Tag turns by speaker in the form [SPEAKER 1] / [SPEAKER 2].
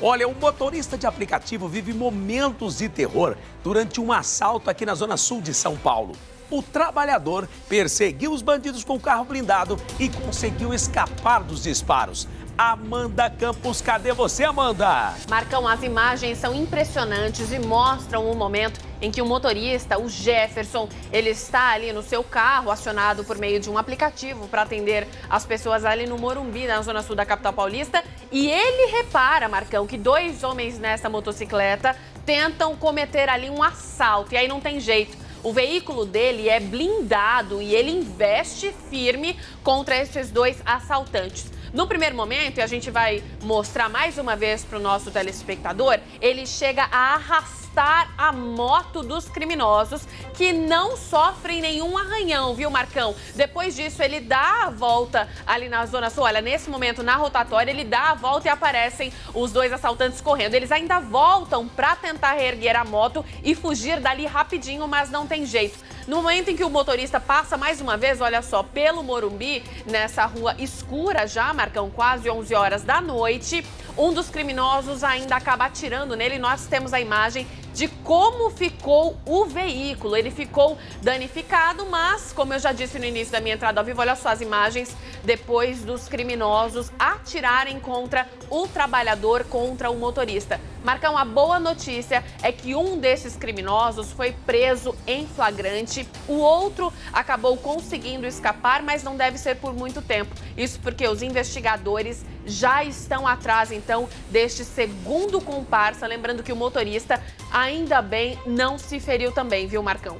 [SPEAKER 1] Olha, um motorista de aplicativo vive momentos de terror durante um assalto aqui na zona sul de São Paulo. O trabalhador perseguiu os bandidos com o carro blindado e conseguiu escapar dos disparos. Amanda Campos, cadê você, Amanda?
[SPEAKER 2] Marcão, as imagens são impressionantes e mostram o momento em que o motorista, o Jefferson, ele está ali no seu carro, acionado por meio de um aplicativo para atender as pessoas ali no Morumbi, na zona sul da capital paulista. E ele repara, Marcão, que dois homens nessa motocicleta tentam cometer ali um assalto. E aí não tem jeito. O veículo dele é blindado e ele investe firme contra esses dois assaltantes. No primeiro momento, e a gente vai mostrar mais uma vez para o nosso telespectador, ele chega a arrastar a moto dos criminosos que não sofrem nenhum arranhão, viu, Marcão? Depois disso, ele dá a volta ali na Zona Sul. Olha, nesse momento, na rotatória, ele dá a volta e aparecem os dois assaltantes correndo. Eles ainda voltam para tentar reerguer a moto e fugir dali rapidinho, mas não tem jeito. No momento em que o motorista passa mais uma vez, olha só, pelo Morumbi, nessa rua escura já, Marcão, quase 11 horas da noite, um dos criminosos ainda acaba atirando nele. Nós temos a imagem de como ficou o veículo. Ele ficou danificado, mas, como eu já disse no início da minha entrada ao vivo, olha só as imagens depois dos criminosos atirarem contra o trabalhador, contra o motorista. Marcão, a boa notícia é que um desses criminosos foi preso em flagrante, o outro acabou conseguindo escapar, mas não deve ser por muito tempo. Isso porque os investigadores já estão atrás, então, deste segundo comparsa. Lembrando que o motorista, ainda bem, não se feriu também, viu, Marcão?